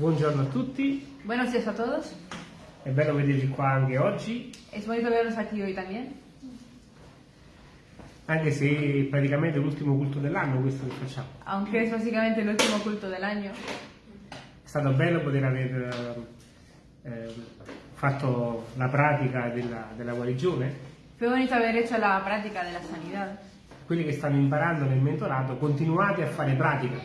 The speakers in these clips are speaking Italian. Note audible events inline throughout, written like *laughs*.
Buongiorno a tutti, Buenos días a todos. è bello vedervi qua anche oggi, Es bonito verlos aquí hoy también. anche se praticamente è l'ultimo culto dell'anno questo che facciamo. Aunque es básicamente el último culto del año. È stato bello poter aver eh, fatto la pratica della, della guarigione. Fue bonito haber hecho la práctica de la sanidad. Quelli che stanno imparando nel mentorato, continuate a fare pratica,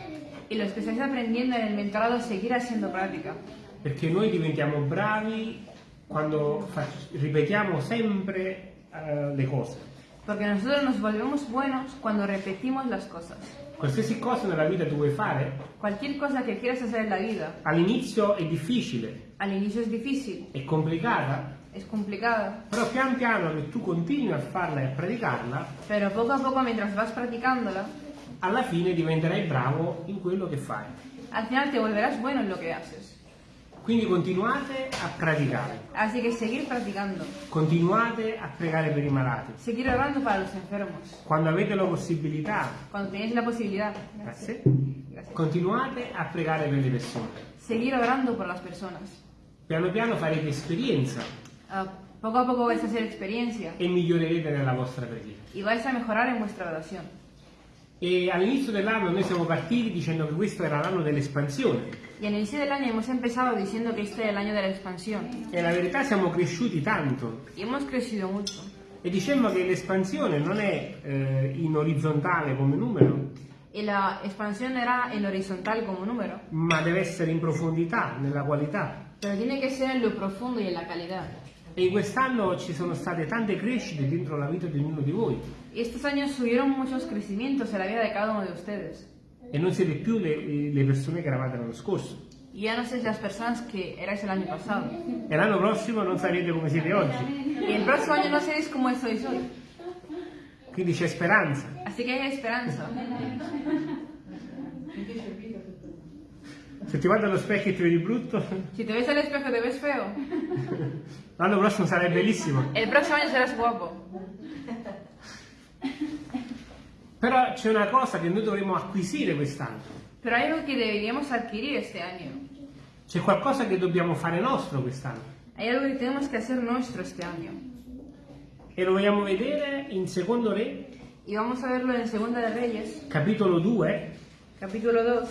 Y los que estáis aprendiendo en el mentorado, seguir haciendo práctica. perché noi diventiamo bravi quando ripetiamo sempre eh, le cose. Porque nosotros nos volvemos buenos cuando repetimos las cosas. Qualsiasi cosa nella vita tu vuoi fare, Cualquier cosa que quieras hacer en la vida, all'inizio è difficile, al inicio es difícil, è complicata, es complicada, Però pian piano che tu continui a farla e a praticarla, pero poco a poco mientras vas practicándola, alla fine diventerai bravo in quello che fai. al final te volverás bueno en lo que haces. Quindi continuate a praticare, Así que seguir practicando, continuate a pregare per i malati. seguir orando para los enfermos. Quando avete la possibilità, Cuando tenéis la posibilidad, grazie, Gracias. continuate a pregare per le persone. seguir orando por las personas. Piano piano farete esperienza Ah, poco a poco vais a hacer experiencia e migliorerete nella vostra preghiera. y vais a mejorar en vuestra oración. E all'inizio dell'anno noi siamo partiti dicendo che questo era l'anno dell'espansione. Y al inicio del año hemos empezado diciendo que este era el año de la expansión E la verità siamo cresciuti tanto y hemos crecido mucho. E dicemmo che l'espansione non è eh, in orizzontale come numero, Y la expansión era en horizontal como número, ma deve essere in profondità, nella qualità. pero tiene que ser en lo profundo y en la calidad. E in quest'anno ci sono state tante crescite dentro la vita di ognuno di voi. Y estos años hubieron muchos crecimientos en la vida de cada uno de ustedes. E non siete più le, le persone che eravate l'anno scorso. Y ya no sois las personas que erais el año pasado. E l'anno prossimo non sarete come siete oggi. Y el próximo año no seréis como sois hoy. Quindi c'è speranza. Así que hay esperanza. Se ti guardi allo specchio e ti vedi brutto, *laughs* Si te ves al espejo y te ves feo, l'anno prossimo sarai bellissimo. el próximo año serás guapo. Però c'è una cosa che noi dovremmo acquisire quest'anno. Pero hay algo que deberíamos adquirir este año. C'è qualcosa che dobbiamo fare nostro quest'anno. Hay algo que tenemos que hacer nuestro este año. E lo vogliamo vedere in Secondo Re, Y vamos a verlo en Segunda de Reyes, capitolo 2, capítulo 2.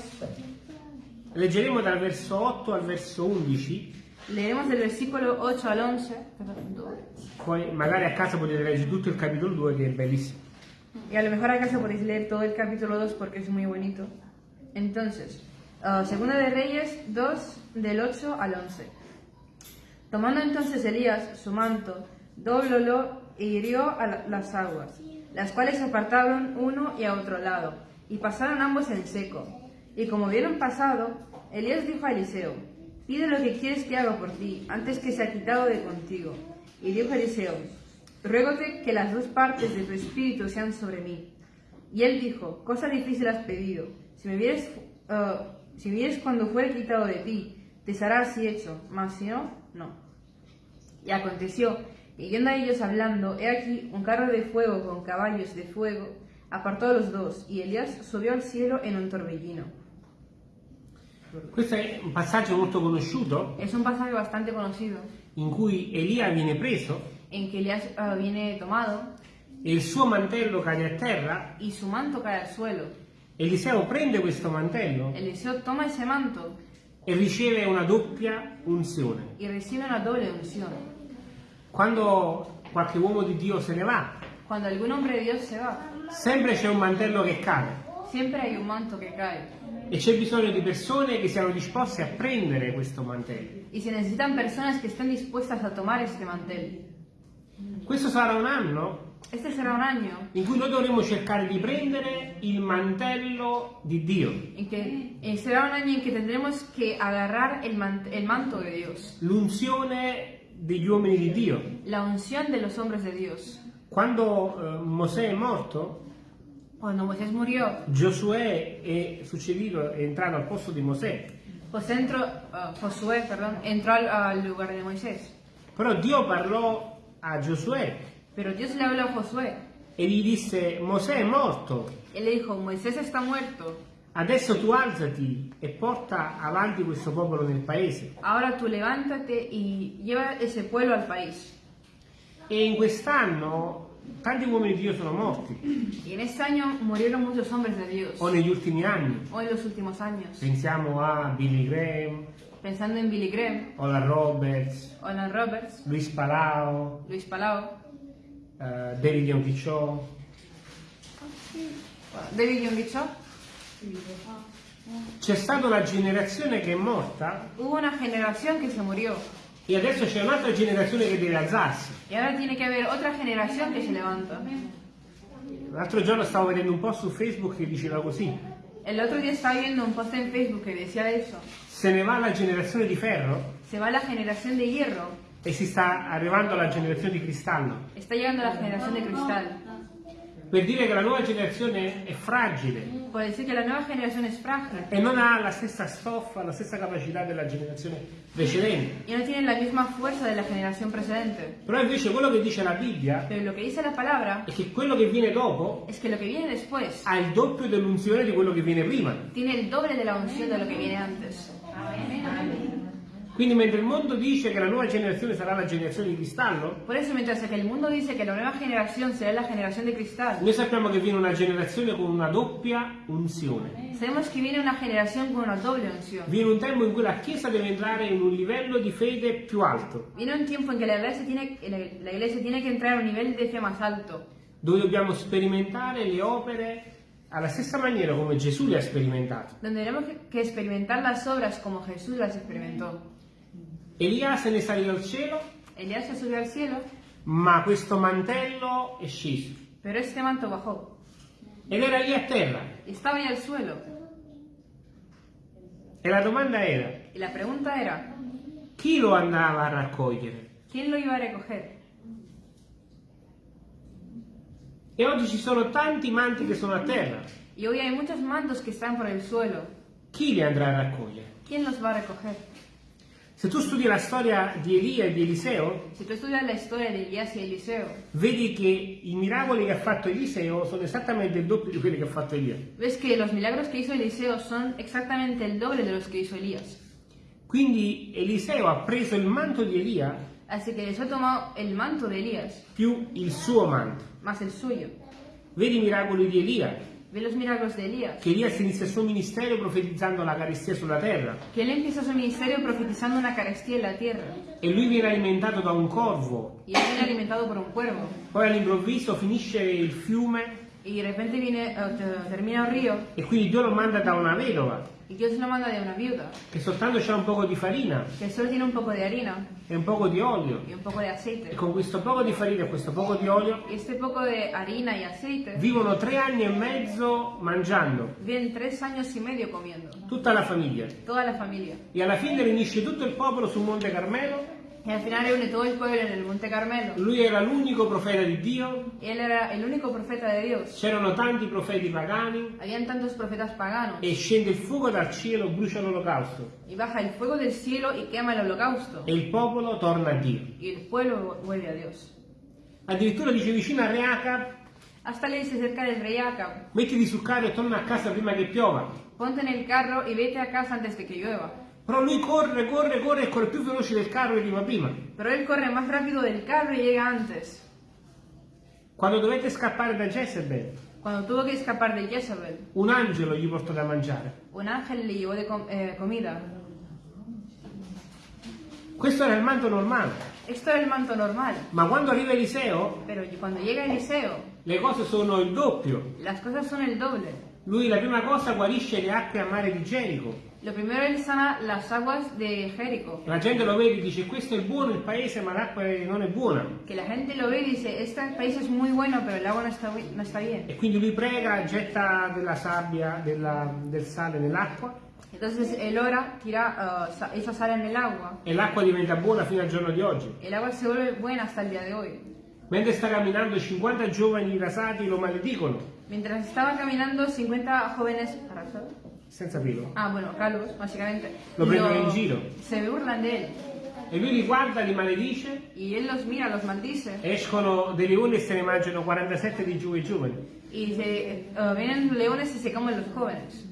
Leggeremo dal verso 8 al verso 11, Leeremos del versículo 8 al 11. perdón, dos. poi magari a casa potete leggere tutto il capitolo 2 che è bellissimo. Y a lo mejor acaso podéis leer todo el capítulo 2 porque es muy bonito. Entonces, ah, Segunda de Reyes 2, del 8 al 11. Tomando entonces Elías su manto, doblólo e hirió a la- las aguas, las cuales apartaron uno y a otro lado, y pasaron ambos en seco. Y como vieron pasado, Elías dijo a Eliseo, pide lo que quieres que haga por ti, antes que sea quitado de contigo. Y dijo Eliseo, ruégote que las dos partes de tu espíritu sean sobre mí. Y él dijo, cosa difícil has pedido, si me vieres, ah, si vieres cuando fuere quitado de ti, te será así hecho, mas si no, no. Y aconteció, que yendo a ellos hablando, he aquí un carro de fuego con caballos de fuego, apartó a los dos, y Elías subió al cielo en un torbellino. Questo è un passaggio molto conosciuto Es un conocido, in cui Elia viene preso en que Elías ah, viene tomado e il suo mantello cade a terra. y su manto cae al suelo. Eliseo prende questo mantello Eliseo toma ese manto e riceve una doppia unzione. y recibe una doble unción. Quando qualche uomo di Dio se ne va, Cuando algún hombre de Dios se va, sempre c'è un mantello che cade siempre hay un manto que cae. e c'è bisogno di persone che siano disposte a prendere questo mantello. Y se necesitan personas que estén dispuestas a tomar este mantel. Questo sarà un anno Este será un año in cui noi dovremo cercare di prendere il mantello di Dio, que eh, será un año en que tendremos que agarrar el, man- el manto de Dios, l'unzione degli uomini di Dio. la unción de los hombres de Dios. Quando eh, Mosè è morto, Cuando Moisés murió, Giosuè è succedito, è entrato al posto di Mosè. José entró, ah, Josué, perdón, entrò al, al lugar de Moisés. Però Dio parlò a Giosuè Pero Dios le habló a Josué e gli disse Mosè è morto, Él le dijo, Moisés está muerto, Adesso tu alzati e porta avanti questo popolo nel paese. Ahora tú levántate y lleva ese pueblo al país. E in quest'anno tanti uomini di Dio sono morti, Y en este año murieron muchos hombres de Dios. o negli ultimi anni. O en los últimos años. Pensiamo a Billy Graham, Pensando en Billy Graham, Ola Roberts, Olan Roberts, Luis Palao, Luis Palau, eh, David Yonkicho, David Young Cho. C'è stata una generazione che è morta Hubo una generación que se murió. e adesso c'è un'altra generazione che deve alzarsi. Y ahora tiene que haber otra generación que se levanta. L'altro giorno stavo vedendo un post su Facebook che diceva così, El otro día estaba viendo un post en Facebook que decía eso. Se ne va la generazione di ferro Se va la generación de hierro, e si sta arrivando alla generazione di cristallo. está llegando la generación de cristal. Per dire che la nuova generazione è fragile Puede decir que la nueva generación es frágil e non ha la stessa stoffa, la stessa capacità della generazione precedente. y no tiene la misma fuerza de la generación precedente. Però invece quello che dice la Bibbia Pero lo que dice la palabra è che quello che viene dopo es que lo que viene después ha il doppio dell'unzione di quello che viene prima. tiene el doble de la unción de lo que viene antes. Quindi mentre il mondo dice che la nuova generazione sarà la generazione di cristallo, Por eso, mientras que el mundo dice que la nueva generación será la generación de cristal, noi sappiamo che viene una generazione con una doppia unzione. sabemos que viene una generación con una doble unción. Viene un tempo in cui la Chiesa deve entrare in un livello di fede più alto, Viene un tiempo en que la iglesia tiene, la iglesia tiene que entrar a un nivel de fe más alto, dove dobbiamo sperimentare le opere alla stessa maniera come Gesù le ha sperimentate. donde tenemos que- experimentar las obras como Jesús las experimentó. Elia se ne salì al cielo, Elías se subió al cielo, ma questo mantello è sceso pero este manto bajó ed era lì a terra. estaba ahí al suelo. E la domanda era, Y la pregunta era, chi lo andava a raccogliere? ¿quién lo iba a recoger? E oggi ci sono tanti manti che sono a terra. Y hoy hay muchos mantos que están por el suelo. Chi li andrà a raccogliere? ¿Quién los va a recoger? Se tu studi la storia di Elia e di Eliseo, Eliseo, vedi che i miracoli che ha fatto Eliseo sono esattamente il doppio di quelli che ha fatto Elia. ves que los milagros que hizo Eliseo son exactamente el doble de los que hizo Elías. Quindi Eliseo ha preso il manto di Elia Así que Eliseo tomó el manto de Elías, più il suo manto. más el suyo. Vedi i miracoli di Elia, Ve los milagros de Elías. che Elia inizia il suo ministero profetizzando la carestia sulla terra Que él empieza su ministerio profetizando una carestía en la tierra. e lui viene alimentato da un corvo. Y él viene alimentado por un cuervo. Poi all'improvviso finisce il fiume Y de repente viene, eh, te- termina un río e quindi Dio lo manda da una vedova y Dios lo manda de una viuda che soltanto c'ha un poco di farina que solo tiene un poco de harina e un poco di olio. y un poco de E aceite. con questo poco di farina e questo poco di olio Y este poco de harina y aceite vivono tre anni e mezzo mangiando, viven tres años y medio comiendo. tutta la famiglia. Toda la familia. E alla fine riunisce tutto il popolo sul Monte Carmelo. Y al final reúne todo el pueblo en el Monte Carmelo. Lui era l'unico profeta di Dio. Él era el único profeta de Dios. C'erano tanti profeti pagani Habían tantos profetas paganos. e scende il fuoco dal cielo, brucia l'olocausto Y baja el fuego del cielo y quema el holocausto. e il popolo torna a Dio. Y el pueblo vuelve a Dios. Addirittura dice vicino a Re Acab, Hasta le dice cerca del rey Acab, mettiti sul carro e torna a casa prima che piova. ponte en el carro y vete a casa antes de que llueva. Però lui corre, corre, corre e corre più veloce del carro e arriva prima. Pero él corre más rápido del carro y llega antes. Quando dovette scappare da Jezebel, Cuando tuvo que escapar de Jezebel, un angelo gli portò da mangiare. un ángel le llevó de com- eh, comida. Questo era il manto normale. Esto era el manto normal. Ma quando arriva Eliseo, Pero cuando llega Eliseo, le cose sono il doppio. las cosas son el doble. Lui la prima cosa guarisce le acque a mare di Gerico. Lo primero sana las aguas de Jericó. La gente lo vede e dice questo è buono il paese ma l'acqua non è buona. Que la gente lo ve y dice, este país es muy bueno, pero el agua no está, bu- no está bien. E quindi lui prega, getta della sabbia, della- del sale nell'acqua Entonces él ora, tira uh, sa- esa sal en el agua. e l'acqua diventa buona fino al giorno di oggi. El agua se vuelve buena hasta el día de hoy. Mentre sta camminando 50 giovani rasati lo maledicono, Mientras estaban caminando 50 jóvenes arrasados. Senza pelo. Ah, bueno, calvos, básicamente. Lo prendono in giro. Se burlan de él. E lui li guarda, li maledice, Y él los mira, los maldice. escono dei leoni e se ne mangiano 47 di giù e giovani. Y se, eh, vienen leones y se comen los jóvenes.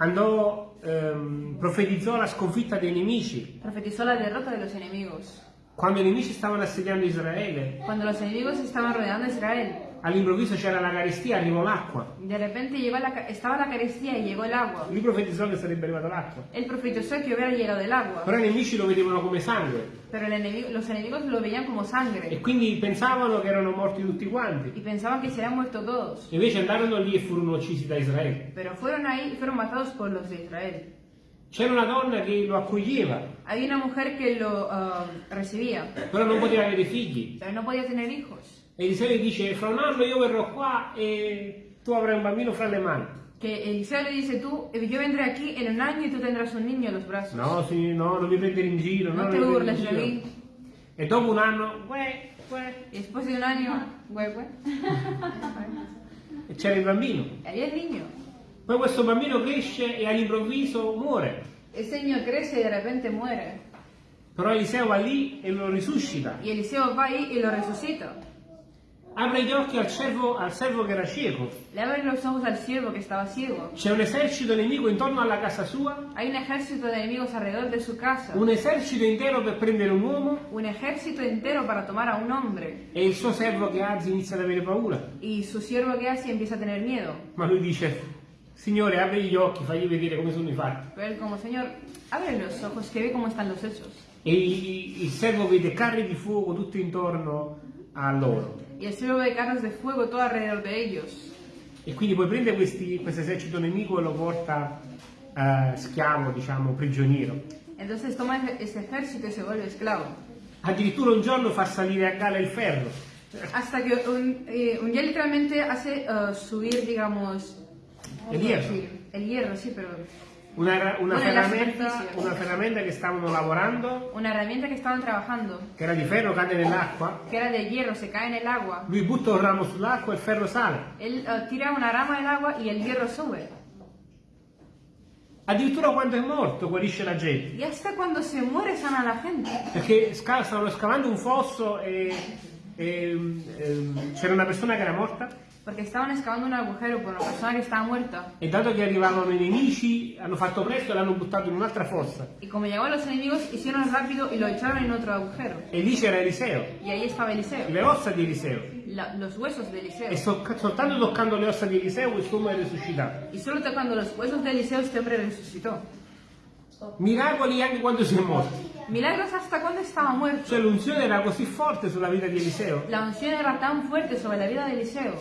andò, ehm, profetizzò la sconfitta dei nemici. Profetizó la derrota de los enemigos. Quando i nemici stavano assediando Israele, Cuando los enemigos estaban rodeando a Israel, all'improvviso c'era la carestia, arrivò l'acqua. de repente llegó la, ca- estaba la carestía y llegó el agua. Lui profetizzò che sarebbe arrivata l'acqua. Él profetizó que hubiera llegado el agua, Però i nemici lo vedevano come sangue pero el enemigo- los enemigos lo veían como e sangre quindi pensavano che erano morti tutti quanti. y pensaban que se habían muerto todos. Invece andarono lì e furono uccisi da Israele. Pero fueron ahí y fueron matados por los de Israel. C'era una donna che lo accoglieva, Hay una mujer que lo ah, recibía, però non poteva avere figli. pero no podía tener hijos. Eliseo gli dice, fra un anno io verrò qua e tu avrai un bambino fra le mani. Que Eliseo le dice, tú, yo vendré aquí en un año y tú tendrás un niño en los brazos. No, sì, no, non mi prendere in giro, no, No non te burles in mí. E dopo un anno, uè, uè, después de un año, güey, güey, e c'era il bambino. había el niño. Poi questo bambino cresce e all'improvviso muore. Ese niño crece y de repente muere. Però Eliseo va lì e lo risuscita. Y Eliseo va ahí y lo resucita. Apre gli occhi al servo, al servo che era cieco. Le abre los ojos al siervo que estaba ciego. C'è un esercito nemico intorno alla casa sua, Hay un ejército de enemigos alrededor de su casa. un esercito intero per prendere un uomo Un ejército entero para tomar a un hombre. e il suo servo che Azi inizia ad avere paura. Y su siervo que hace empieza a tener miedo. Ma lui dice, Signore, apri gli occhi, fagli vedere come sono i fatti. Pero él como, Señor, abre los ojos, que ve cómo están los hechos. E i- il servo vede carri di fuoco tutto intorno a loro. Y el siervo ve carros de fuego todo alrededor de ellos. E quindi poi prende questo esercito nemico e lo porta eh, schiavo, diciamo, prigioniero. Entonces toma ese ejército y se vuelve esclavo. Addirittura un giorno fa salire a galla il ferro. Hasta que un, eh, un día literalmente hace eh, subir, digamos... ¿cómo El hierro. decir? El hierro, sí, pero... Una, una della ferramenta, una ferramenta che stavano lavorando, Una herramienta que estaban trabajando, che era di ferro, cade nell'acqua. que era de hierro, se cae en el agua. Lui butta un ramo sull'acqua e il ferro sale. Él eh, tira una rama del agua y el hierro sube. Addirittura quando è morto guarisce la gente. Y hasta cuando se muere sana la gente. Perché stavano scavando un fosso e, e, ehm, c'era una persona che era morta Porque estaban excavando un agujero por una persona que estaba muerta. e dato che arrivavano i nemici hanno fatto presto e l'hanno buttato in un'altra fossa. Y como llegaban los enemigos, hicieron rápido y lo echaron en otro agujero. E lì c'era Eliseo, Y ahí estaba Eliseo. le ossa di Eliseo. La- los huesos de Eliseo. E so- soltanto toccando le ossa di Eliseo quest'uomo è risuscitato. Y solo tocando los huesos de Eliseo este hombre resucitó. Miracoli anche quando si è morti. Milagros hasta cuando estaba muerto. Cioè l'unzione era così forte sulla vita di Eliseo La unción era tan fuerte sobre la vida de Eliseo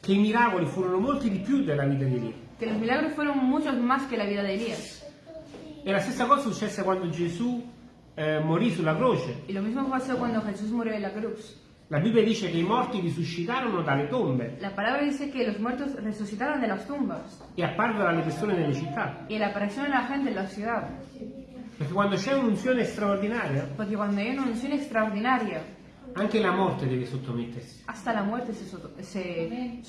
che i miracoli furono molti di più della vita di Elia. que los milagros fueron muchos más que la vida de Elías. E la stessa cosa successe quando Gesù eh, morì sulla croce. Y lo mismo pasó cuando Jesús murió en la cruz. La Bibbia dice che i morti risuscitarono dalle tombe La palabra dice que los muertos resucitaron de las tumbas e apparvero alle persone nelle città. y le aparecieron a la gente en la ciudad. Perché quando c'è un'unzione straordinaria, Porque cuando hay una unción extraordinaria, anche la morte deve sottomettersi. hasta la muerte se, soto- se.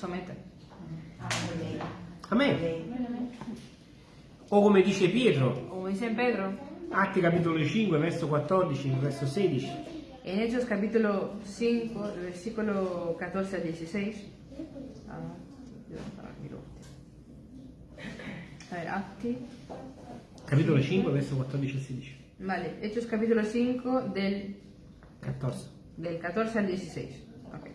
Amen. O come dice Pietro, Como dice Pedro, Atti capitolo 5, verso 14, verso 16. en Hechos capítulo 5, versículo 14 al 16. Ah, A ver, Acti. Capitolo 5, verso 14 e 16. Vale, Hechos capítulo 5 del 14. Del 14 al 16. Ok.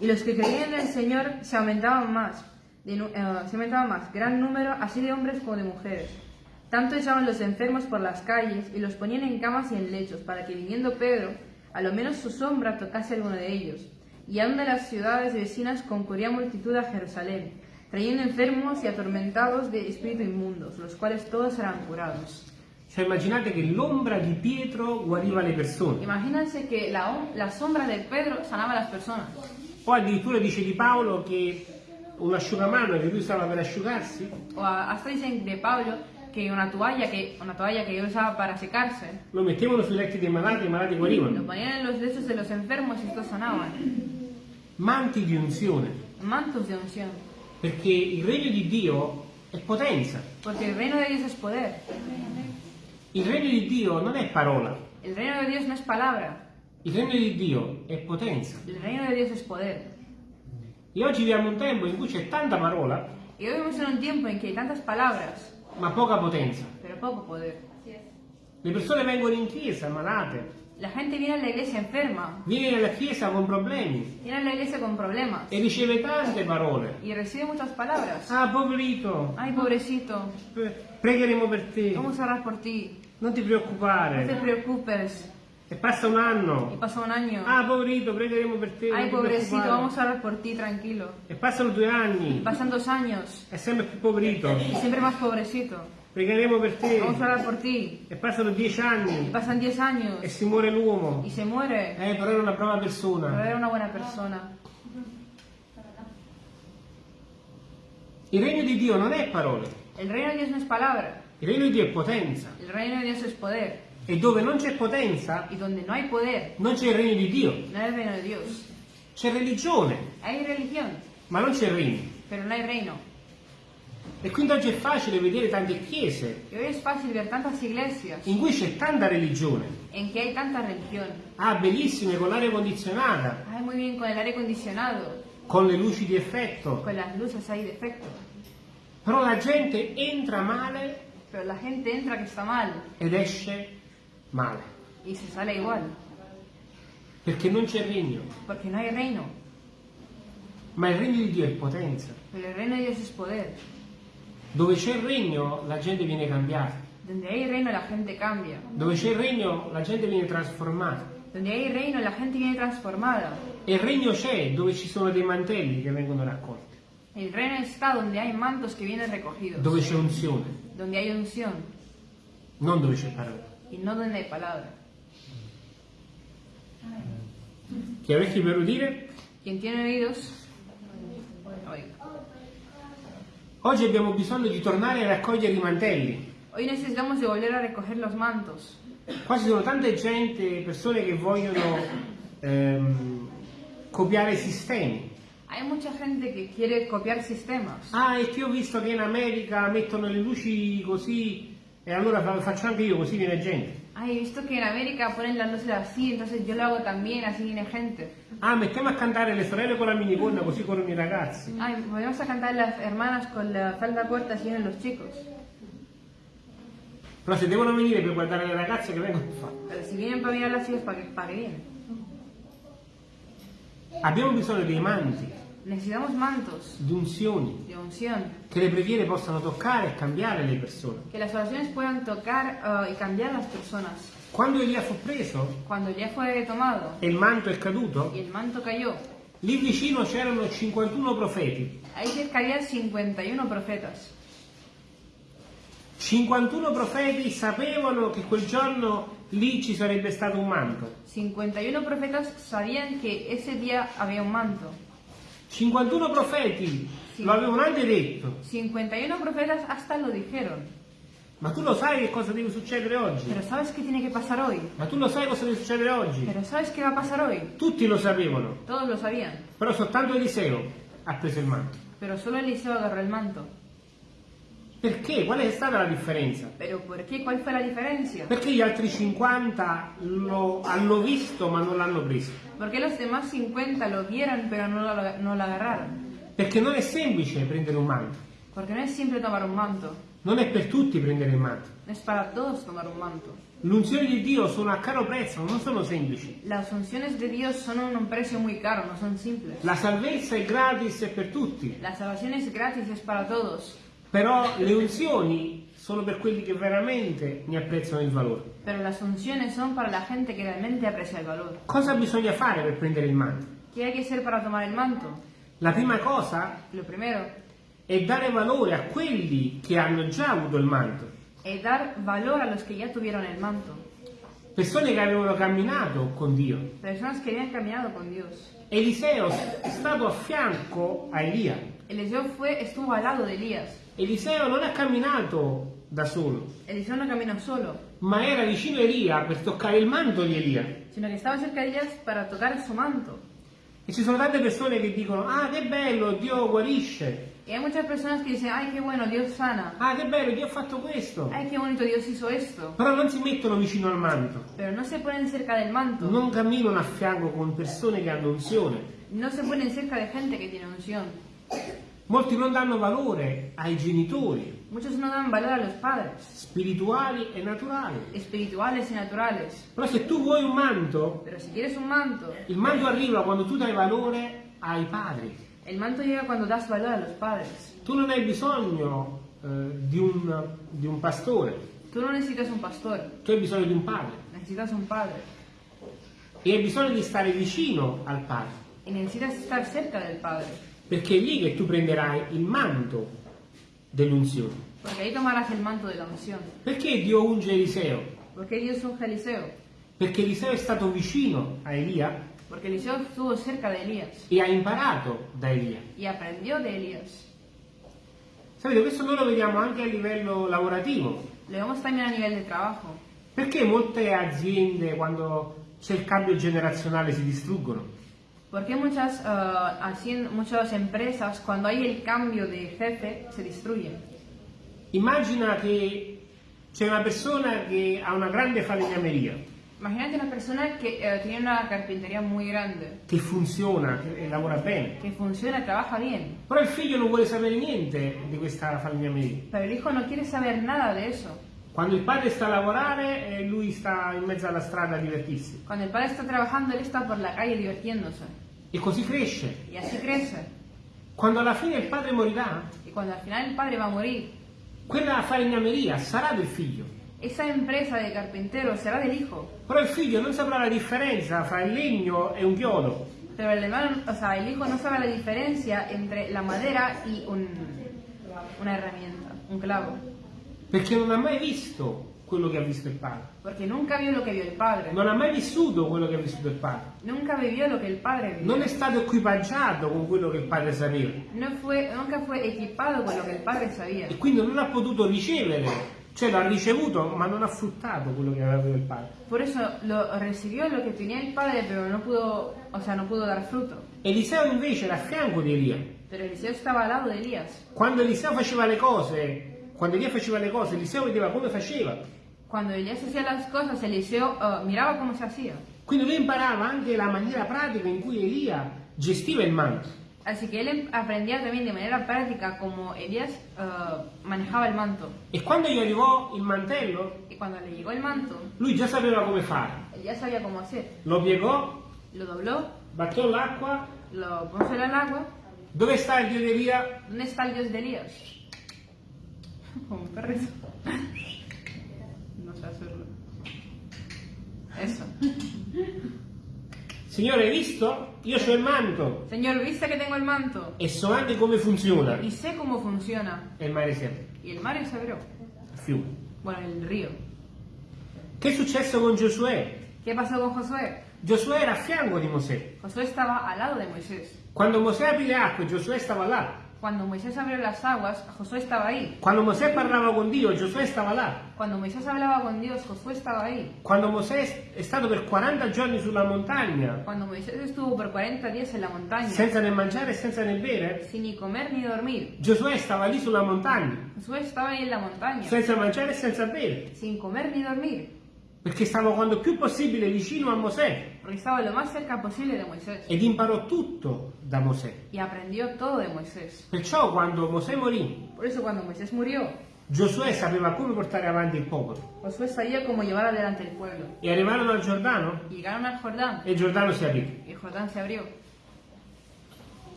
Y los que creían en el Señor se aumentaban más, eh, se aumentaban más, gran número, así de hombres como de mujeres. Tanto echaban los enfermos por las calles y los ponían en camas y en lechos, para que viniendo Pedro, a lo menos su sombra tocase alguno de ellos. Y aún de las ciudades vecinas concurría multitud a Jerusalén, trayendo enfermos y atormentados de espíritu inmundos, los cuales todos eran curados. Cioè immaginate che l'ombra di Pietro guariva le persone. Imagínense que la, la sombra de Pedro sanaba a las personas. O addirittura dice di Paolo che un asciugamano che lui usava per asciugarsi O hasta dicen de Pablo que una toalla que una toalla que él usaba para secarse lo mettevano sui letti dei malati e i malati lo guarivano. ponían en los lechos de los enfermos y estos sanaban. Manti di unzione. Mantos de unción. Perché il regno di Dio è potenza. Porque el reino de Dios es poder. Il regno di Dio non è parola. El reino de Dios no es palabra. Il regno di Dio è potenza. El reino de Dios es poder. E oggi viviamo un tempo in cui c'è tanta parola, Y hoy vivimos en un tiempo en que hay tantas palabras, ma poca potenza. pero poco poder. Le persone vengono in chiesa malate, La gente viene a la iglesia enferma, viene alla chiesa con problemi viene a la iglesia con problemas e riceve tante parole. y recibe muchas palabras. Ah, poverito, Ay, pobrecito, pre- pregheremo per te, vamos a orar por ti, non ti no te preoccupare. preocupes. E passa un Y anno. pasa un año. Ah, poverito, pregheremo per te. non Ay, ti pobrecito, preoccupare. vamos a orar por ti, tranquilo. E passano due Y anni, pasan dos años è sempre più poverito. y siempre más pobrecito. Pregheremo per te. Vamos a orar por ti. E passano dieci Y anni pasan diez años e si muore l'uomo. y se muere. Eh, però era una brava persona. era una buena persona. Il regno di Dio non è parole, El reino de Dios no es palabra, il regno di Dio è potenza. el reino de Dios es poder. E dove non c'è potenza, Y donde no hay poder, non c'è il regno di Dio. no hay el reino de Dios. C'è religione, Hay religión, ma non c'è regno. pero no hay reino. E quindi oggi è facile vedere tante chiese Y hoy es fácil ver tantas iglesias in cui c'è tanta religione. en que hay tanta religión. Ah, bellissime, con l'aria condizionata, Hay muy bien con el aire acondicionado, con le luci di effetto. con las luces ahí de efecto. Però la gente entra male Pero la gente entra que está mal ed esce male. y se sale igual, Perché non c'è regno. porque no hay reino. Ma il regno di Dio è potenza. Pero el reino de Dios es poder. Dove c'è il regno la gente viene cambiata. Donde hay reino la gente cambia. Dove c'è il regno la gente viene trasformata. Donde hay reino la gente viene transformada. E il regno c'è dove ci sono dei mantelli che vengono raccolti. El reino está donde hay mantos que vienen recogidos. Dove c'è unzione, Donde hay unción non dove c'è parola. y no donde hay palabra. Chi ha orecchi per udire? Quien tiene oídos, oiga. Oggi abbiamo bisogno di tornare a raccogliere i mantelli. Hoy necesitamos de volver a recoger los mantos. Qua ci sono tante gente, persone che vogliono ehm, copiare i sistemi. Hay mucha gente que quiere copiar sistemas. Ah, e che ho visto che in America mettono le luci così e allora fa- faccio anche io, così viene gente. Ay, he visto que en América ponen las luces así, entonces yo lo hago también, así viene gente. Ah, mettiamo a cantare le sorelle con la minigonna così corrono i ragazzi. Ay, volvemos a cantar las hermanas con la falda corta, así vienen los chicos. Però se devono venire per guardare le ragazze che vengono a fare. Pero si vienen para mirar las chicas, ¿para qué, para qué vienen? Abbiamo bisogno dei manti, Necesitamos mantos di unzioni, de unción, che le preghiere possano toccare e cambiare le persone. que las oraciones puedan tocar ah, y cambiar las personas. Quando Elia fu preso Cuando ya fue tomado e il manto è caduto, y el manto cayó, lì vicino c'erano 51 profeti. ahí cerca había 51 profetas. 51 profeti sapevano che quel giorno lì ci sarebbe stato un manto. 51 profetas sabían que ese día había un manto. 51 profeti Sì. lo avevano anche detto. 51 profetas hasta lo dijeron. Ma tu lo sai che cosa deve succedere oggi? Pero ¿sabes qué tiene que pasar hoy? Ma tu lo sai cosa deve succedere oggi? Pero ¿sabes qué va a pasar hoy? Tutti lo sapevano, Todos lo sabían. però soltanto Eliseo ha preso il manto. Pero solo Eliseo agarró el manto. Perché? Qual è stata la differenza? ¿Pero por qué? ¿Cuál fue la diferencia? Perché gli altri 50 lo hanno visto ma non l'hanno preso? ¿Por qué los demás 50 lo vieron pero no lo, no lo agarraron? Perché non è semplice prendere un manto, Porque no es simple tomar un manto. non è per tutti prendere il manto. Es para todos tomar un manto. L'unzione di Dio sono a caro prezzo, non sono semplici. Las unciones de Dios son a un precio muy caro, no son simples. La salvezza è gratis e per tutti, La salvación es gratis, es para todos. Però le unzioni sono per quelli che veramente ne apprezzano il valore. Pero las unciones son para la gente que realmente aprecia el valor. Cosa bisogna fare per prendere il manto? ¿Qué hay que hacer para tomar el manto? La prima cosa Lo primero è dare valore a quelli che hanno già avuto il manto, es dar valor a los que ya tuvieron el manto. persone che avevano camminato con Dio. Personas que habían caminado con Dios. Eliseo è stato a fianco a Elia. Eliseo fue, estuvo al lado de Elías. Eliseo non ha camminato da solo, Eliseo no caminó solo, ma era vicino a Elia per toccare il manto di Elia. sino que estaba cerca de Elías para tocar su manto. E ci sono tante persone che dicono, ah che bello, Dio guarisce, Y hay muchas personas que dicen, ay, qué bueno, Dios sana. ah che bello, Dio ha fatto questo, Ay, qué bonito, Dios hizo esto. però non si mettono vicino al manto, Pero no se ponen cerca del manto. non camminano a fianco con persone che hanno unzione. No se ponen cerca de gente que tiene unción. Molti non danno valore ai genitori, Muchos no dan valor a los padres, spirituali e naturali. espirituales y naturales. Però se tu vuoi un manto, Pero si quieres un manto, il manto arriva quando tu dai valore ai padri. el manto llega cuando das valor a los padres. Tu non hai bisogno eh, di, un, di un pastore, Tú no necesitas un pastor, tu hai bisogno di un padre necesitas un padre. e hai bisogno di stare vicino al padre, Y necesitas estar cerca del padre. Perché è lì che tu prenderai il manto dell'unzione. Porque ahí tomarás el manto de la unción. Perché Dio unge Eliseo? Porque Dios unge a Eliseo. Perché Eliseo è stato vicino a Elia Porque Eliseo estuvo cerca de Elías e ha imparato da Elia. y aprendió de Elías. Sapete, questo noi lo vediamo anche a livello lavorativo. Lo vemos también a nivel de trabajo. Perché molte aziende quando c'è il cambio generazionale si distruggono? Porque muchas, ah, hacien- muchas empresas, cuando hay el cambio de jefe, se destruyen. Immagina che c'è una persona che ha una grande falegnameria, Imagínate una persona que eh, tiene una carpintería muy grande, che funziona, che lavora bene, que funciona, trabaja bien, però il figlio non vuole sapere niente di questa falegnameria. pero el hijo no quiere saber nada de eso. Quando il padre sta a lavorare e lui sta in mezzo alla strada a divertirsi. Cuando el padre está trabajando, él está por la calle divirtiéndose. E così cresce. Y así crece. Quando alla fine il padre morirà, Y cuando al final el padre va a morir, quella falegnameria sarà del figlio. esa empresa de carpintero será del hijo. Però il figlio non saprà la differenza fra il legno e un chiodo. Pero el hermano, o sea, el hijo no sabe la diferencia entre la madera y un, una herramienta, un clavo. Perché non ha mai visto quello che ha visto il padre. Porque nunca vio lo que vio el padre. Non ha mai vissuto quello che ha vissuto il padre. Nunca vivió lo que el padre vivió. Non è stato equipaggiato con quello che il padre sapeva. No fue, nunca fue equipado con lo que el padre sabía. E quindi non ha potuto ricevere, cioè l'ha ricevuto, ma non ha fruttato quello che aveva il padre. Por eso lo recibió lo que tenía el padre, pero no pudo, o sea, no pudo dar fruto. Eliseo invece era a fianco di Elia. Pero Eliseo estaba al lado de Elías. Quando Eliseo faceva le cose, quando Elia faceva le cose, Eliseo vedeva come faceva. Cuando Elías hacía las cosas, Eliseo eh, miraba cómo se hacía. Quindi lui imparava anche la maniera pratica in cui Elia gestiva il manto. Así que él aprendía también de manera práctica cómo Elías eh, manejaba el manto. E quando gli arrivò il mantello, Y cuando le llegó el manto, lui già sapeva come fare. ya sabía cómo hacer. Lo piegò, Lo dobló, batté l'acqua. lo puso en el agua. Dove sta il Dio di Elia? ¿Dónde está el Dios de Elías? *laughs* Como un perrito. No sé hacerlo. Eso. Signore, hai visto? Io ho il manto Señor, ¿viste que tengo el manto? e so anche come funziona. Y sé cómo funciona. E il mare si apre, Y el mar se abrió. il fiume. Bueno, el río. Che è successo con Giosuè? ¿Qué pasó con Josué? Giosuè era a fianco di Mosè. Josué estaba al lado de Moisés. Quando Mosè aprì le acque, Giosuè stava là. Cuando Moisés abrió las aguas, Josué estaba ahí. Quando Mosè parlava con Dio, Giosuè stava là. Cuando Moisés hablaba con Dios, Josué estaba ahí. Quando Mosè è stato per 40 giorni sulla montagna, Cuando Moisés estuvo por 40 días en la montaña, senza né mangiare e senza né bere, sin ni comer ni dormir, Giosuè stava lì sulla montagna, Josué estaba ahí en la montaña, senza mangiare e senza bere, sin comer ni dormir, perché stava quando più possibile vicino a Mosè porque estaba lo más cerca posible de Moisés ed imparò tutto da Mosè. y aprendió todo de Moisés. Perciò quando Mosè morì, Por eso cuando Moisés murió, Giosuè sapeva come portare avanti il popolo. Josué sabía cómo llevar adelante el pueblo. E arrivarono al Giordano Llegaron al Jordán e il Giordano si aprì. y el Jordán se abrió.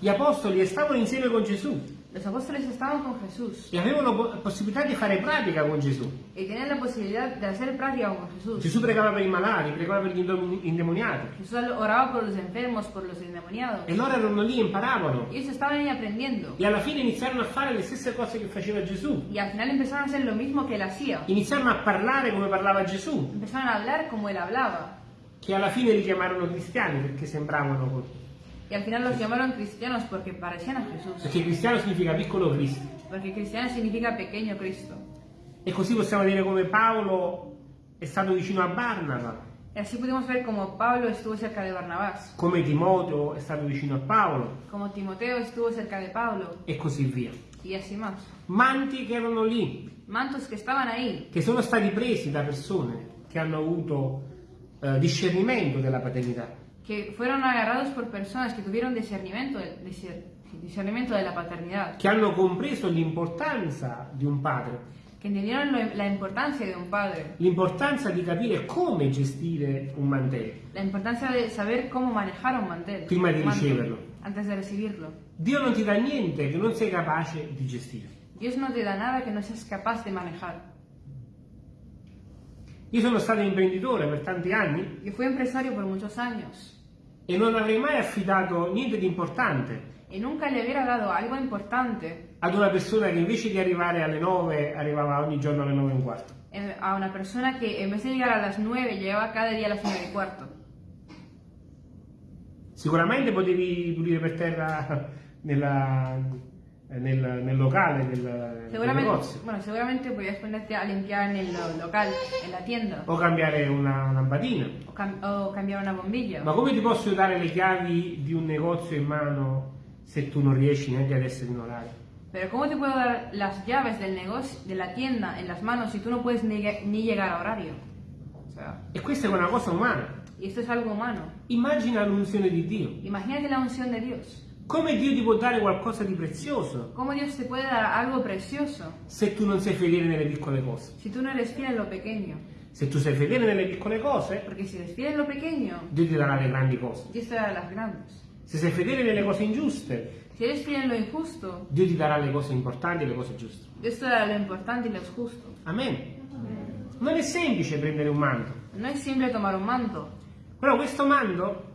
Gli apostoli stavano insieme con Gesù Los apóstoles estaban con Jesús e avevano po- possibilità di fare pratica con Gesù. y tenían la posibilidad de hacer práctica con Jesús. Gesù pregava per i malati, pregava per gli indemoniati. Jesús oraba por los enfermos, por los endemoniados. E loro erano lì e imparavano. Y ellos estaban ahí aprendiendo. E alla fine iniziarono a fare le stesse cose che faceva Gesù. Y al final empezaron a hacer lo mismo que él hacía. Iniziarono a parlare come parlava Gesù, Empezaron a hablar como él hablaba. che alla fine li chiamarono cristiani perché sembravano così. Y al final los llamaron cristianos porque parecían a Jesús. Perché cristiano significa piccolo Cristo. Porque cristiano significa pequeño Cristo. E così possiamo dire come Paolo è stato vicino a Barnaba, Y así pudimos ver como Pablo estuvo cerca de Barnabás, come Timoteo è stato vicino a Paolo como Timoteo estuvo cerca de Pablo, e così via. y así más. Manti che erano lì, Mantos que estaban ahí, che sono stati presi da persone che hanno avuto eh, discernimento della paternità. Que fueron agarrados por personas que tuvieron discernimiento, de- discernimiento della paternidad, che hanno compreso l'importanza di un padre, que entendieron lo- la importancia de un padre, l'importanza di capire come gestire un mantello. la importancia de saber cómo manejar un mantel, Prima di un manto, riceverlo. antes de recibirlo. Dio non ti dà niente che non sei capace di gestire. Dios no te da nada que no seas capaz de manejar. Io sono stato imprenditore per tanti anni Yo fui empresario por muchos años e non avrei mai affidato niente di importante y nunca le hubiera dado algo importante ad una persona che invece di arrivare alle 9 arrivava ogni giorno alle 9 e un quarto. a una persona que en vez de llegar a las 9 llegaba cada día a las 9 y cuarto. Sicuramente potevi pulire per terra nella- nel, nel locale del Seguramente, negozio bueno, seguramente podías ponerte a limpiar en el lo- local, en la tienda, o cambiare una lampadina. o, cam- o cambiar una bombilla. Ma come ti posso dare le chiavi di un negozio in mano se tu non riesci neanche ad essere in orario? Pero ¿cómo te puedo dar las llaves del negocio, de la tienda en las manos si tú no puedes ni, ni llegar a horario? O sea, E questa è una cosa umana. y esto es algo humano. Immagina l'unzione di Dio. Imagínate la unción de Dios. Come Dio ti può dare qualcosa di prezioso ¿Cómo Dios te puede dar algo precioso se tu non sei fedele nelle piccole cose? si tú no eres fiel en lo pequeño? Se tu sei fedele nelle piccole cose, Porque si eres fiel en lo pequeño, Dio ti darà le grandi cose. Dios te dará las grandes. Se sei fedele nelle cose ingiuste, Si eres fiel en lo injusto, Dio ti darà le cose importanti e le cose giuste. Dios te dará lo importante y lo justo. Amen. Non è semplice prendere un manto, No es simple tomar un manto, però questo manto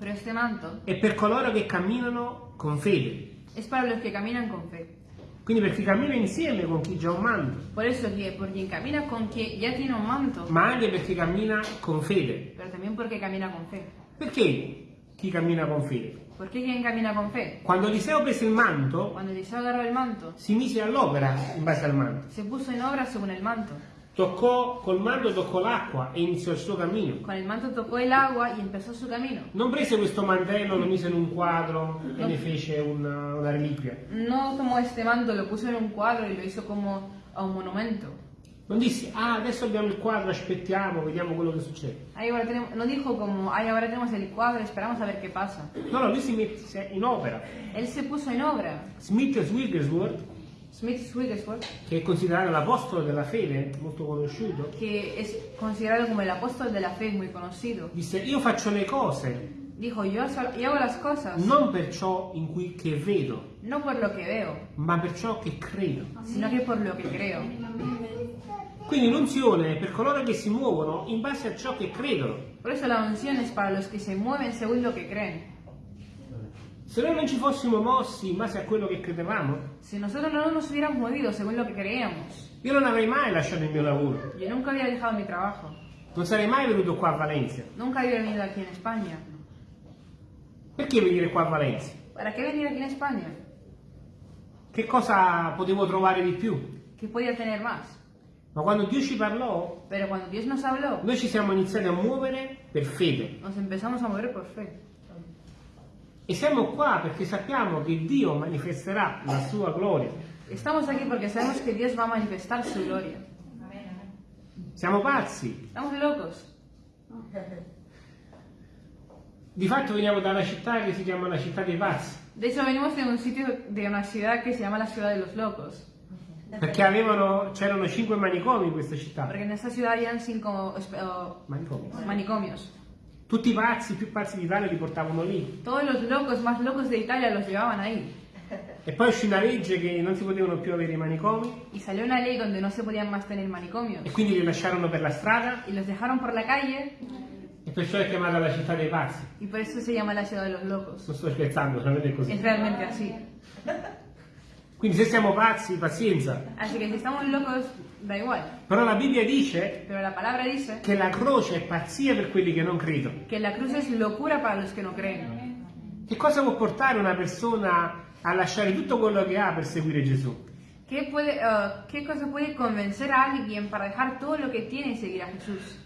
pero este manto è per coloro che camminano con fede. es para los que caminan con fe. Quindi per chi cammina insieme con chi già ha un manto, Por eso que por quien camina con quien ya tiene un manto, ma anche per chi cammina con fede. pero también porque camina con fe. Perché chi cammina con fede? ¿Por qué quien camina con fe? Quando Eliseo prese il manto, Cuando Eliseo agarró el manto, si mise all'opera in base al manto. se puso en obra según el manto. Toccò col manto, toccò l'acqua e iniziò il suo cammino. Con el manto tocó el agua y empezó su camino. Non prese questo mantello, lo mise in un quadro e ne fece una, una reliquia. No tomó este manto, lo puso en un cuadro y lo hizo como a un monumento. Non disse, ah, adesso abbiamo il quadro, aspettiamo, vediamo quello che succede. Ahí ahora tenemos- no dijo como, ay, ahora tenemos el cuadro, esperamos a ver qué pasa. No, no, lui si mise in opera. Él se puso en obra. Smith Wigglesworth, Smith Wigglesworth, che è considerato l'apostolo della fede, molto conosciuto, que es considerado como el apóstol de la fe, muy conocido, disse, io faccio le cose dijo, yo, yo hago las cosas non per ciò in cui che vedo, no por lo que veo, ma per ciò che credo. sino que por lo que creo. Quindi l'unzione è per coloro che si muovono in base a ciò che credono. Por eso la unción es para los que se mueven según lo que creen. Se noi non ci fossimo mossi in base a quello che credevamo, Si nosotros no nos hubiéramos movido según lo que creíamos, io non avrei mai lasciato il mio lavoro, yo nunca había dejado mi trabajo, non sarei mai venuto qua a Valencia. nunca había venido aquí en España. Perché venire qua a Valencia? ¿Para qué venir aquí en España? Che cosa potevo trovare di più? ¿Qué podía tener más? Ma quando Dio ci parlò, Pero cuando Dios nos habló, noi ci siamo iniziati a muovere per fede. nos empezamos a mover por fe. E siamo qua perché sappiamo che Dio manifesterà la sua gloria. Estamos aquí porque sabemos que Dios va a manifestar su gloria. Siamo pazzi. Estamos locos. Di fatto veniamo da una città che si chiama la città dei pazzi, De hecho, venimos de un sitio, de una ciudad que se llama la ciudad de los locos. perché avevano, c'erano cinque manicomi in questa città. Porque en esta ciudad habían cinco eh, Manicomi. manicomios. Tutti i pazzi, i più pazzi d'Italia li portavano lì. Todos los locos más locos de Italia los llevaban ahí. E poi uscì una legge che non si potevano più avere i manicomi Y salió una ley donde no se podían más tener manicomios. e quindi li lasciarono per la strada Y los dejaron por la calle e perciò è chiamata la città dei pazzi. y por eso se llama la ciudad de los locos. Non sto scherzando, veramente è Es così. realmente así. Quindi se siamo pazzi, pazienza. Así que si estamos locos, da igual. Però la Bibbia dice Pero la palabra dice che la croce è pazzia per quelli che non credono. que la cruz es locura para los que no creen. Che cosa può portare una persona a lasciare tutto quello che ha per seguire Gesù? ¿Qué, puede, eh, ¿Qué cosa puede convencer a alguien para dejar todo lo que tiene y seguir a Jesús?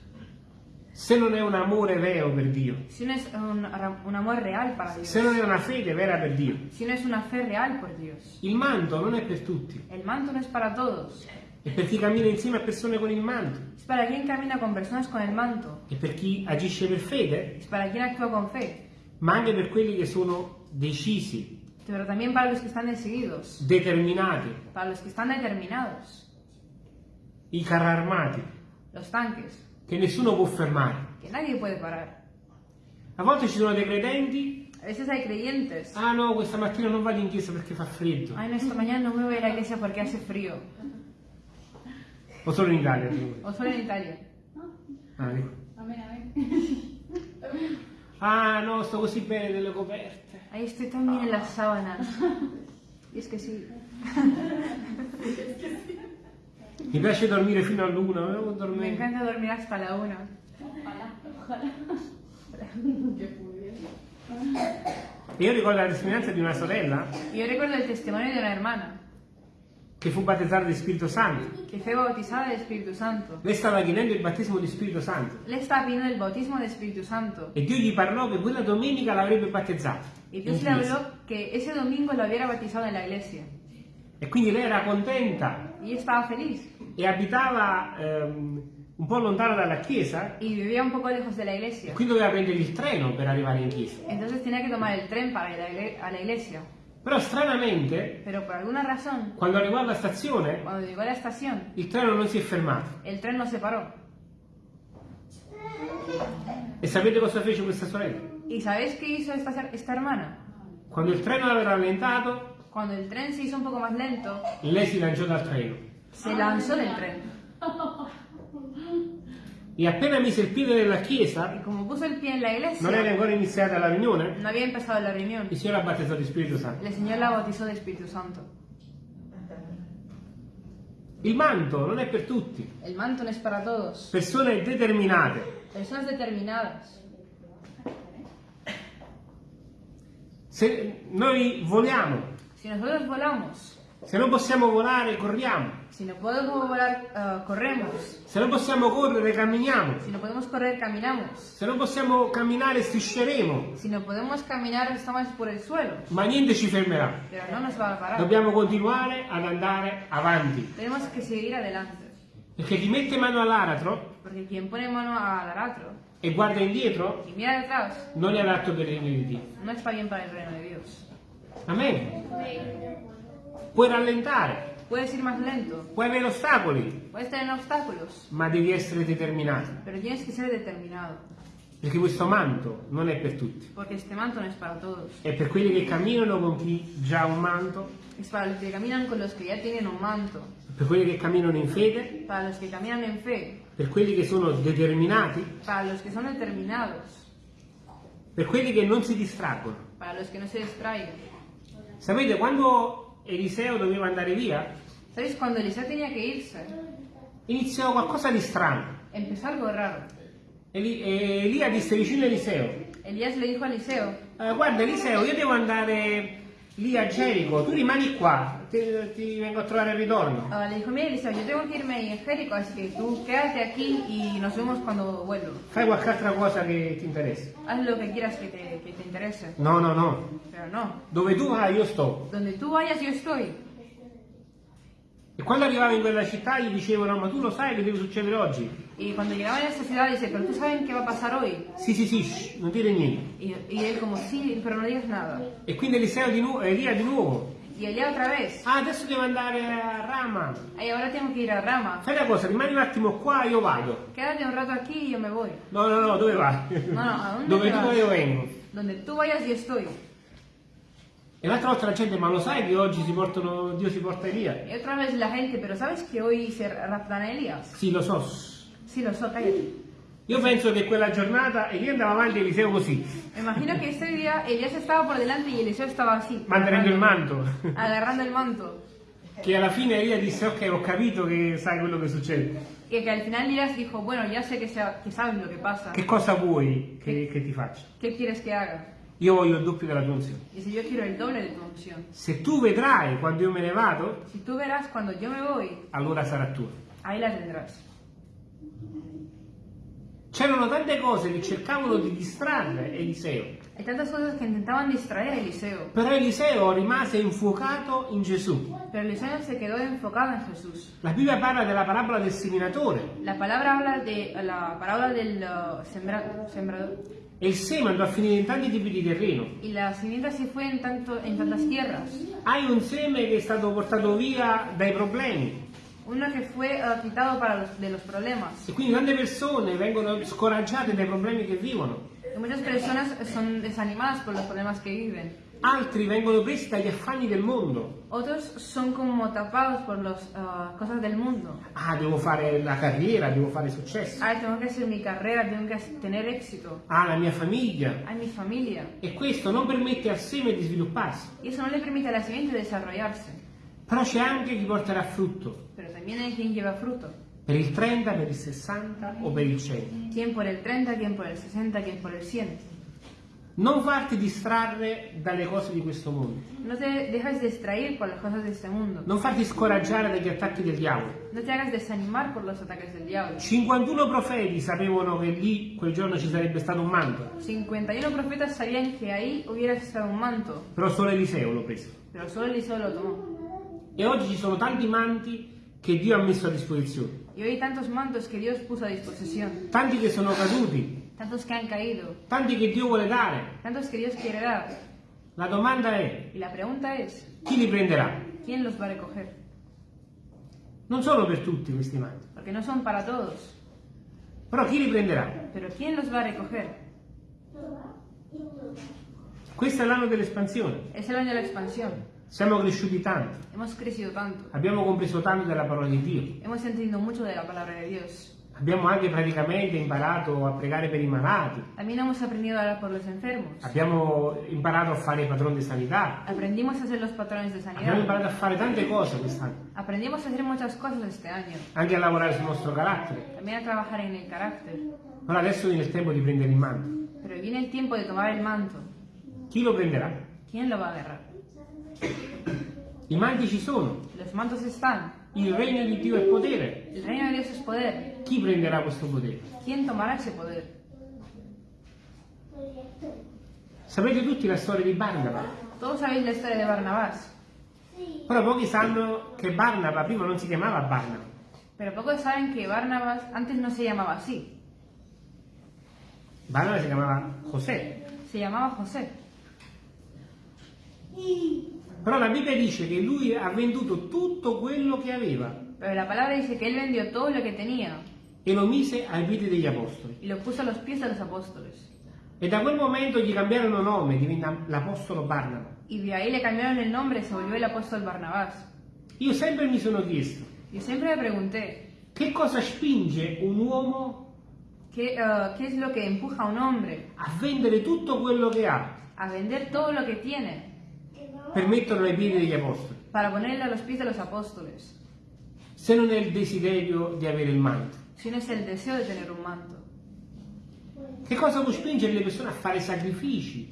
Se non è un amore vero per Dio, Si no es un, un amor real para Dios. se non è una fede vera per Dio. Si no es una fe real por Dios. Il manto non è per tutti, El manto no es para todos. È per chi cammina insieme a persone con il manto, Es para quien camina con personas con el manto. è per chi agisce per fede, Es para quien actúa con fe. ma anche per quelli che sono decisi. Pero también para los que están decididos, determinati, para los que están determinados, i carri armati, los tanques, che nessuno può fermare. que nadie puede parar. A volte ci sono dei credenti, A veces hay creyentes, ah no, questa mattina non vado in chiesa perché fa freddo. ay, no, esta mañana no me voy a la iglesia porque hace frío, O solo in Italia? o solo en Italia. Ah, amén. *laughs* Ah, no, sto così bene nelle coperte. Ahí estoy también en las sábanas. Y es que sí, Mi piace dormire fino all'una, non me dormire. encanta dormir hasta la una. Ojalá, ojalá. Que pudiera. Io ricordo la testimonianza di una sorella Y yo recuerdo el testimonio de una hermana che fu battezzata di Spirito Santo. que fue bautizada del Espíritu Santo. Lei stava chiedendo il battesimo di Spirito Santo Le estaba pidiendo el bautismo del Espíritu Santo. e Dio gli parlò che quella domenica l'avrebbe battezzato. In Dios le habló que ese domingo lo hubiera bautizado en la iglesia. E quindi lei era contenta Y estaba feliz. e abitava ehm, un po' lontano dalla chiesa Y vivía un poco lejos de la e quindi doveva prendere il treno per arrivare in chiesa. Entonces tenía que tomar el tren para ir a la iglesia. Però stranamente, Pero por alguna razón, quando arrivò alla stazione, cuando llegó a la estación, il treno non si è fermato. el tren no se paró. E sapete cosa fece questa sorella? ¿Y sabéis qué hizo esta, esta hermana? Quando il treno aveva rallentato, Cuando el tren se hizo un poco más lento, lei si lanciò dal treno. se lanzó del tren. E appena mise il piede nella chiesa, Y como puso el pie en la non era iglesia, ancora iniziata la riunione, no había empezado la reunión. il Signore ha battezzato di Spirito Santo. El Señor la bautizó de Espíritu Santo. Il manto non è per tutti. El manto no es para todos. Persone determinate. Personas determinadas. Se noi voliamo, volamos, se non possiamo volare, corriamo. Si no podemos volar, ah, corremos. Se non possiamo correre, camminiamo. Si no podemos correr, caminamos. Se non possiamo camminare, strisceremo. Si no podemos caminar, estamos por el suelo. Ma niente ci fermerà. Pero no nos va a parar. Dobbiamo continuare ad andare avanti. Tenemos que seguir adelante. Perché chi mette mano all'aratro Porque quien pone mano al aratro e guarda indietro y mira detrás, non è adatto per il regno di Dio. no está bien para el reino de Dios. Amen. Puoi rallentare, Puedes ir más lento, puoi avere ostacoli, puedes tener obstáculos, ma devi essere determinato. pero tienes que ser determinado. Perché questo manto non è per tutti. Porque este manto no es para todos. È per quelli che camminano con chi già ha un manto, Es para los que caminan con los que ya tienen un manto. per quelli che camminano in fede, Para los que caminan en fe. per quelli che sono determinati, Para los que son determinados. per quelli che non si distraggono. No. Sapete, quando Eliseo doveva andare via, ¿Sabéis? Cuando Eliseo tenía que irse, iniziò qualcosa di strano. empezó algo raro. Eli- e Elia disse vicino a Eliseo, Elías le dijo a Eliseo, "Eh, guarda Eliseo, io devo andare lì a Gerico, tu rimani qua, ti, ti vengo a trovare al ritorno. ah, le dijo, mira Eliseo, yo tengo que irme en Jerico, así que tú quédate aquí y nos vemos cuando vuelvo. Fai qualche altra cosa che ti interessa. Haz lo que quieras que te, que te interese. No, no, no. Pero no, Dove tu vai io sto. donde tú vayas yo estoy. E quando arrivava in quella città gli dicevano, ma tu lo sai che deve succedere oggi? Y cuando llegaban a esta ciudad dice, pero tú sabes qué va a pasar hoy. Sì, sì, sì, shh, non dire niente. Y, y él como, sí, pero no digas nada. E quindi Eliseo di nuovo, Elia di nuovo. Y Elías otra vez, Ah, adesso devo andare a Rama. ay, ahora tengo que ir a Rama. Fai una cosa, rimani un attimo qua, io vado. Quédate un rato aquí y yo me voy. No, no, no, dove vai? No, no, ¿a dónde Dove te tu vas? io vengo. Donde tú vayas yo estoy. E l'altra volta la gente, ma lo sai che oggi si portano, Dio si porta Elia? Y otra vez la gente, pero ¿sabes que hoy se raptan a Elías? Sì, lo so. Sí, lo sé, cállate. Io penso che quella giornata Elia andava avanti e Eliseo così, imagino que ese día Elías estaba por delante y Eliseo estaba así. mantenendo il manto. Agarrando el manto. Che alla fine Elia disse, ok, ho capito che sai quello che succede. Que, que al final Elías dijo, bueno, ya sé que, sa- sabes lo que pasa. Che cosa vuoi che, che ti faccia? ¿Qué quieres que haga? Io voglio il doppio della tua unzione. Dice, yo quiero el doble de tu unción. Se tu vedrai quando io me ne vado, Si tú verás cuando yo me voy, allora sarà tua. ahí la tendrás. C'erano tante cose che cercavano di distrarre Eliseo, Hay tantas cosas que intentaban distraer Eliseo. però Eliseo rimase infuocato in Gesù. Pero Eliseo se quedó enfocado en Jesús. La Bibbia parla della parabola del seminatore La palabra habla de la parábola del uh, sembra- sembrador. e il seme andò a finire in tanti tipi di terreno. y la simiente se fue en, tanto, en tantas tierras. Hai un seme che è stato portato via dai problemi Uno que fue eh, quitado para los, de los problemas. e quindi tante persone vengono scoraggiate dai problemi che vivono. Y muchas personas son desanimadas por los problemas que viven. Altri vengono presi dagli affanni del mondo. Otros son como tapados por las cosas del mundo. Ah, devo fare la carriera, devo fare successo. Ay, tengo que hacer mi carrera, tengo que tener éxito. Ah, la mia famiglia. Ay, mi familia. E questo non permette al seme di svilupparsi. Y eso no le permite a la simiente desarrollarse. Però c'è anche chi porterà frutto. Hay quien lleva fruto. Per il 30, per il 60 o per il 100. Quien por el 30, quien por el 60, quien por el 100. Non farti distrarre dalle cose di questo mondo. No te dejes distraer por las cosas de este mundo. Non farti scoraggiare dagli attacchi del diavolo. No te hagas desanimar por los ataques del diablo. 51 profeti sapevano che lì quel giorno ci sarebbe stato un manto, 51 profetas sabían que ahí hubiera estado un manto, però solo Eliseo l'ho preso. pero solo Eliseo lo tomó. E oggi ci sono tanti manti che Dio ha messo a disposizione, Y hoy tantos mantos que Dios puso a disposición, tanti che sono caduti, tantos que han caído, tanti che Dio vuole dare. tantos que Dios quiere dar. La domanda è Y la pregunta es, chi li prenderà? ¿quién los va a recoger? Non sono per tutti questi manti, Porque no son para todos, però chi li prenderà? pero ¿quién los va a recoger? Questo è l'anno dell'espansione. Es el año de la expansión. Siamo cresciuti tanto, Hemos crecido tanto, abbiamo compreso tanto della parola di Dio. hemos entendido mucho de la palabra de Dios. Abbiamo anche praticamente imparato a pregare per i malati, También hemos aprendido a orar por los enfermos. abbiamo imparato a fare i padroni di sanità, Aprendimos a ser los patrones de abbiamo imparato a fare tante cose quest'anno, Aprendimos a hacer muchas cosas este año. anche a lavorare sul nostro carattere. También a trabajar en el carácter. Però adesso viene il tempo di prendere il manto. Pero viene el tiempo de tomar el manto. Chi lo prenderà? ¿Quién lo va a agarrar? I manti ci sono, Los mantos están. il regno di Dio è potere. El reino de Dios es poder. Chi prenderà questo potere? ¿Quién tomará ese poder? Sapete tutti la storia di Barnaba, Todos sabéis la historia de Barnabás. però pochi sanno che Barnaba prima non si chiamava Barnaba, Pero pocos saben que Barnabás antes no se llamaba así. Barnaba si chiamava José. Se llamaba José. Però la Bibbia dice che lui ha venduto tutto quello che aveva Pero la palabra dice que él vendió todo lo que tenía e lo mise ai piedi degli apostoli. y lo puso a los pies de los apóstoles. E da quel momento gli cambiarono nome, diventa l'apostolo Barnaba. Y de ahí le cambiaron el nombre y se volvió el apóstol Barnabás. Io sempre mi sono chiesto, Yo siempre me pregunté, che cosa spinge un uomo ¿qué, eh, ¿qué es lo que empuja a un hombre a vendere tutto quello che ha a vender todo lo que tiene per metterlo ai piedi degli apostoli, para ponerle a los pies de los apóstoles? se non è il desiderio di avere il manto? Si no es el deseo de tener un manto. Che cosa può spingere le persone a fare sacrifici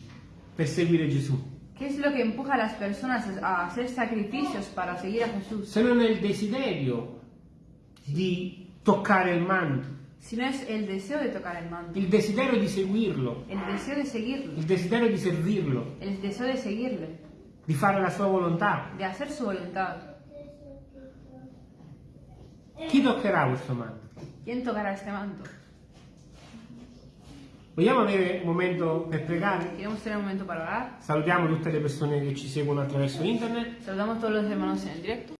per seguire Gesù? ¿Qué es lo que empuja a las personas a hacer sacrificios para seguir a Jesús? Se non è il desiderio di toccare il manto, Si no es el deseo de tocar el manto, il desiderio di seguirlo, el deseo de seguirlo, il desiderio di servirlo, el deseo de seguirle, di fare la sua volontà. de hacer su voluntad. Chi toccherà questo manto? ¿Quién tocará este manto? Vogliamo avere un momento per pregare? Queremos tener un momento. Salutiamo tutte le persone che ci seguono attraverso internet. A todos los hermanos en el directo.